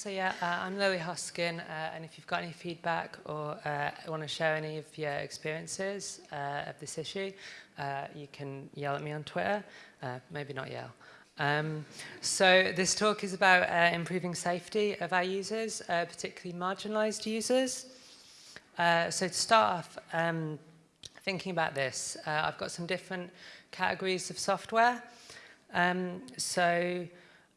so yeah, uh, I'm Lily Hoskin, uh, and if you've got any feedback or uh, want to share any of your experiences uh, of this issue, uh, you can yell at me on Twitter. Uh, maybe not yell. Um, so this talk is about improving safety of our users, particularly marginalized users. so to start off, um, thinking about this, I've got some different categories of software. Um, so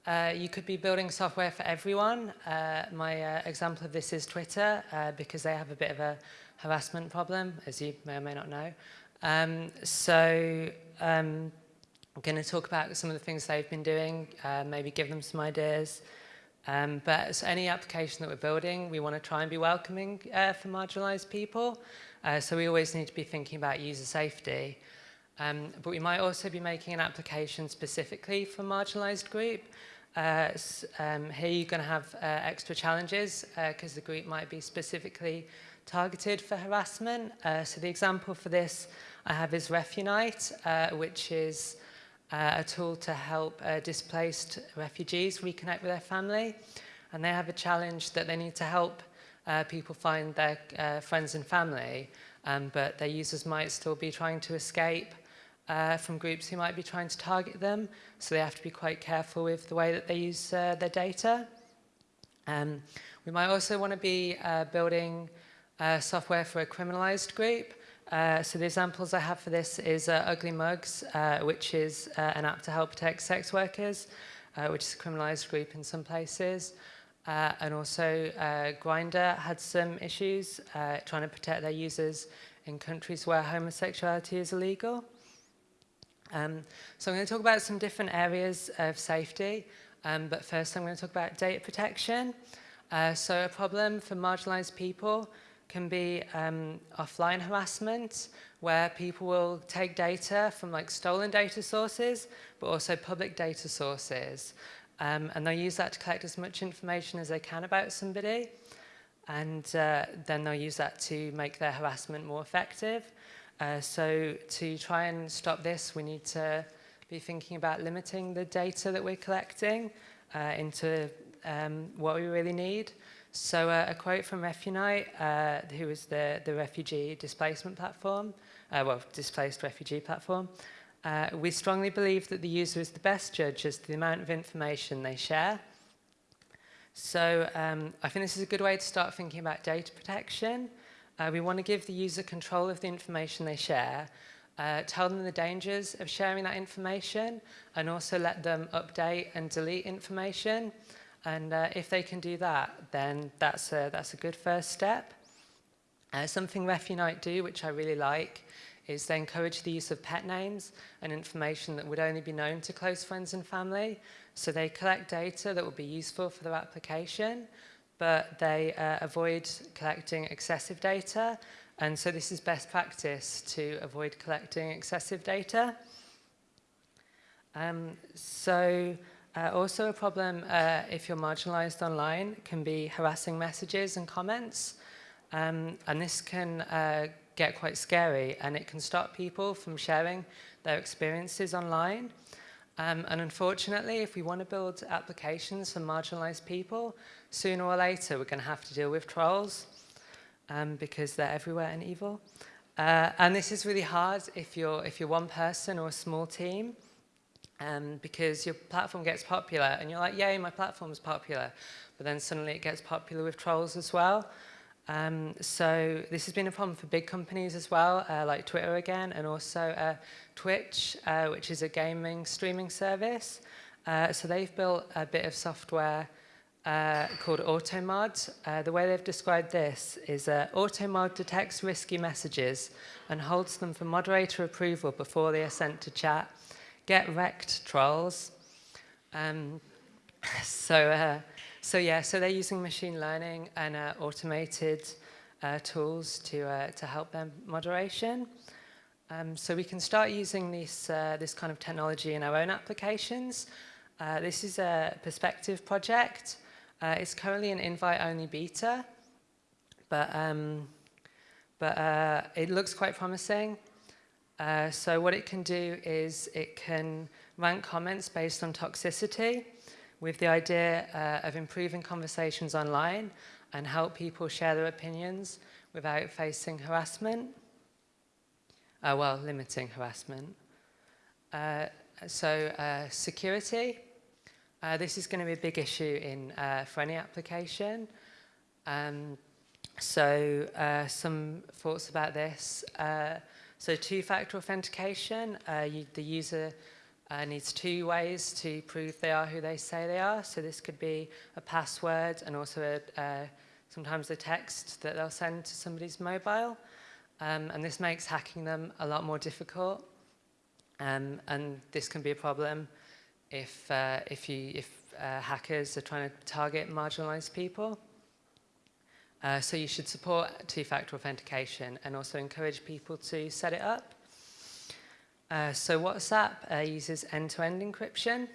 uh, you could be building software for everyone. Uh, my uh, example of this is Twitter, uh, because they have a bit of a harassment problem, as you may or may not know. Um, so um, I'm going to talk about some of the things they've been doing, uh, maybe give them some ideas. Um, but so any application that we're building, we want to try and be welcoming uh, for marginalized people. so we always need to be thinking about user safety. Um, but we might also be making an application specifically for marginalized group. Uh, um, here you're going to have uh, extra challenges because uh, the group might be specifically targeted for harassment. Uh, so the example for this I have is RefUnite, uh, which is a tool to help displaced refugees reconnect with their family. And they have a challenge that they need to help people find their friends and family, um, but their users might still be trying to escape uh, from groups who might be trying to target them. So they have to be quite careful with the way that they use uh, their data. Um, we might also want to be uh, building uh, software for a criminalized group. Uh, so the examples I have for this is uh, Ugly Mugs, which is an app to help protect sex workers, which is a criminalized group in some places. And also Grindr had some issues trying to protect their users in countries where homosexuality is illegal. Um, so I'm going to talk about some different areas of safety, um, but first I'm going to talk about data protection. Uh, so a problem for marginalized people can be um, offline harassment, where people will take data from like stolen data sources, but also public data sources. Um, and they'll use that to collect as much information as they can about somebody. And uh, then they'll use that to make their harassment more effective. Uh, so to try and stop this, we need to be thinking about limiting the data that we're collecting uh, into um, what we really need. So uh, a quote from RefUnite, uh, who is the, the refugee displacement platform, uh, well, displaced refugee platform. Uh, we strongly believe that the user is the best judge as to the amount of information they share. So um, I think this is a good way to start thinking about data protection. Uh, we want to give the user control of the information they share, uh, tell them the dangers of sharing that information, and also let them update and delete information. And uh, if they can do that, then that's a, that's a good first step. Uh, something RefUnite do, which I really like, is they encourage the use of pet names and information that would only be known to close friends and family. So they collect data that will be useful for their application, but they uh, avoid collecting excessive data. And so this is best practice to avoid collecting excessive data. Um, so uh, also a problem uh, if you're marginalized online can be harassing messages and comments. Um, and this can uh, get quite scary and it can stop people from sharing their experiences online. Um, and unfortunately, if we want to build applications for marginalized people, sooner or later we're going to have to deal with trolls um, because they're everywhere and evil. Uh, and this is really hard if you're, if you're one person or a small team um, because your platform gets popular and you're like, yay, my platform's popular. But then suddenly it gets popular with trolls as well. Um, so this has been a problem for big companies as well, uh, like Twitter again, and also uh, Twitch, uh, which is a gaming streaming service. Uh, so they've built a bit of software uh, called AutoMod. Uh, the way they've described this is AutoMod detects risky messages and holds them for moderator approval before they are sent to chat. Get wrecked, trolls. Um, so so yeah, so they're using machine learning and uh, automated uh, tools to, uh, to help them moderation. Um, so we can start using this, uh, this kind of technology in our own applications. Uh, this is a Perspective project. Uh, it's currently an invite-only beta, but, um, but it looks quite promising. so what it can do is it can rank comments based on toxicity with the idea uh, of improving conversations online and help people share their opinions without facing harassment. Uh, well, limiting harassment. Uh, so uh, security. Uh, this is going to be a big issue in, uh, for any application. Um, so some thoughts about this. So two-factor authentication, you, the user needs two ways to prove they are who they say they are. So this could be a password and also a, uh, sometimes a text that they'll send to somebody's mobile. Um, and this makes hacking them a lot more difficult. Um, and this can be a problem if, uh, if, you, if uh, hackers are trying to target marginalized people. Uh, so you should support two-factor authentication and also encourage people to set it up. Uh, so WhatsApp uh, uses end-to-end -end encryption.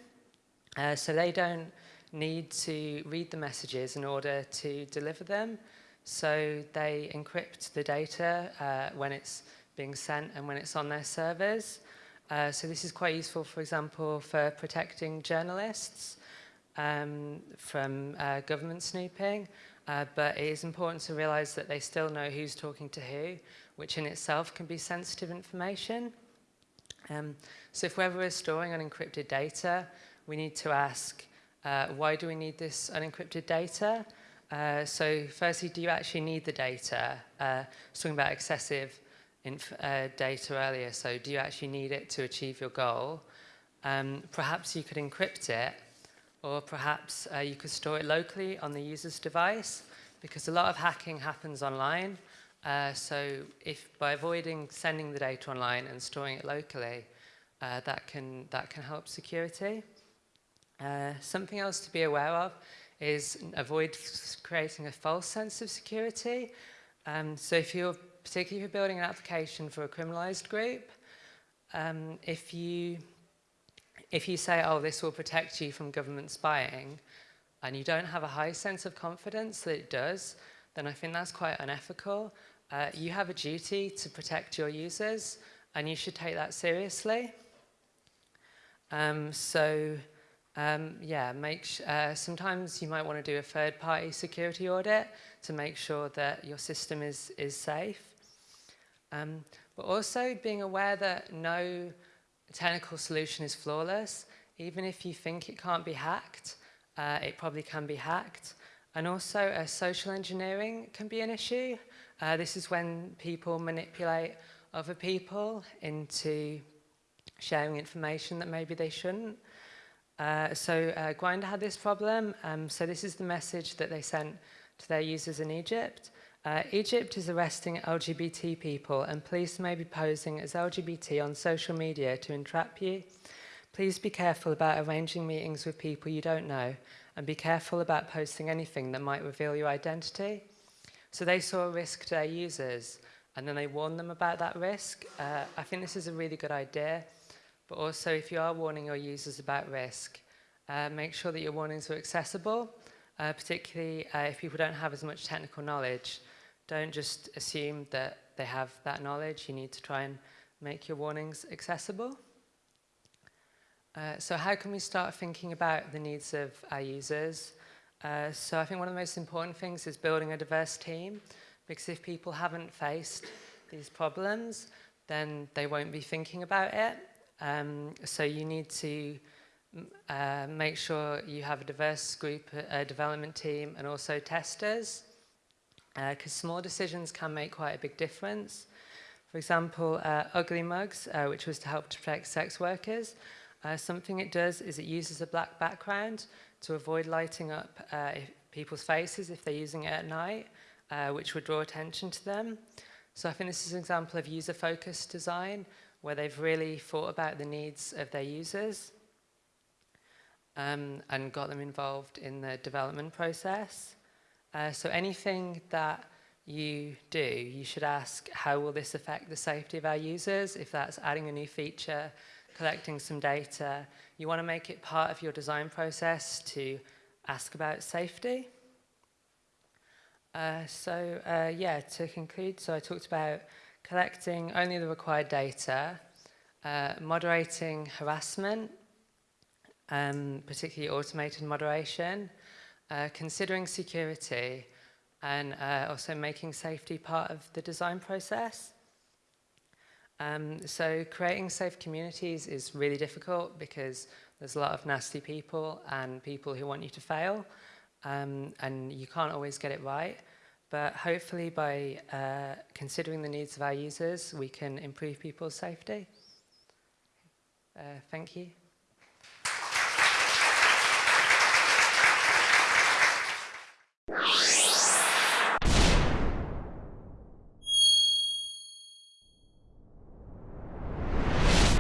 Uh, so they don't need to read the messages in order to deliver them. So they encrypt the data uh, when it's being sent and when it's on their servers. Uh, so this is quite useful, for example, for protecting journalists um, from government snooping. But it is important to realize that they still know who's talking to who, which in itself can be sensitive information. Um, so if we're storing unencrypted data, we need to ask, uh, why do we need this unencrypted data? Uh, so firstly, do you actually need the data? Uh, I was talking about excessive uh, data earlier, so do you actually need it to achieve your goal? Um, perhaps you could encrypt it or perhaps uh, you could store it locally on the user's device because a lot of hacking happens online. Uh, so if by avoiding sending the data online and storing it locally, uh, that, can, that can help security. Uh, something else to be aware of is avoid creating a false sense of security. Um, so if you're, particularly if you're building an application for a criminalized group, um, if you if you say, oh, this will protect you from government spying, and you don't have a high sense of confidence that it does, then I think that's quite unethical. Uh, you have a duty to protect your users, and you should take that seriously. Um, so, um, yeah, make uh, sometimes you might want to do a third-party security audit to make sure that your system is, is safe. Um, but also being aware that no technical solution is flawless. Even if you think it can't be hacked, uh, it probably can be hacked. And also, uh, social engineering can be an issue. Uh, this is when people manipulate other people into sharing information that maybe they shouldn't. Uh, so uh, had this problem. Um, so this is the message that they sent to their users in Egypt. Uh, Egypt is arresting LGBT people and police may be posing as LGBT on social media to entrap you. Please be careful about arranging meetings with people you don't know and be careful about posting anything that might reveal your identity. So they saw a risk to their users and then they warned them about that risk. Uh, I think this is a really good idea, but also if you are warning your users about risk, uh, make sure that your warnings are accessible, uh, particularly uh, if people don't have as much technical knowledge. Don't just assume that they have that knowledge. You need to try and make your warnings accessible. Uh, so how can we start thinking about the needs of our users? Uh, so I think one of the most important things is building a diverse team, because if people haven't faced these problems, then they won't be thinking about it. Um, so you need to uh, make sure you have a diverse group, a development team, and also testers because uh, small decisions can make quite a big difference. For example, uh, Ugly Mugs, uh, which was to help to protect sex workers, Uh, something it does is it uses a black background to avoid lighting up uh, if people's faces if they're using it at night, uh, which would draw attention to them. So I think this is an example of user-focused design where they've really thought about the needs of their users um, and got them involved in the development process. Uh, so anything that you do, you should ask how will this affect the safety of our users if that's adding a new feature, collecting some data, you want to make it part of your design process to ask about safety. Uh, so uh, yeah, to conclude, so I talked about collecting only the required data, uh, moderating harassment, um, particularly automated moderation, uh, considering security, and uh, also making safety part of the design process. Um, so creating safe communities is really difficult because there's a lot of nasty people and people who want you to fail, um, and you can't always get it right. But hopefully by uh, considering the needs of our users, we can improve people's safety. Uh, thank you.